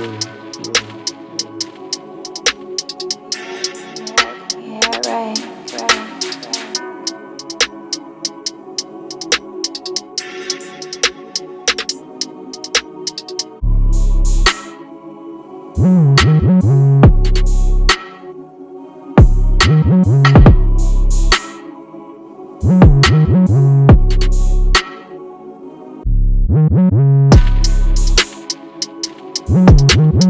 Yeah, Mm-hmm.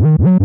Mm-hmm.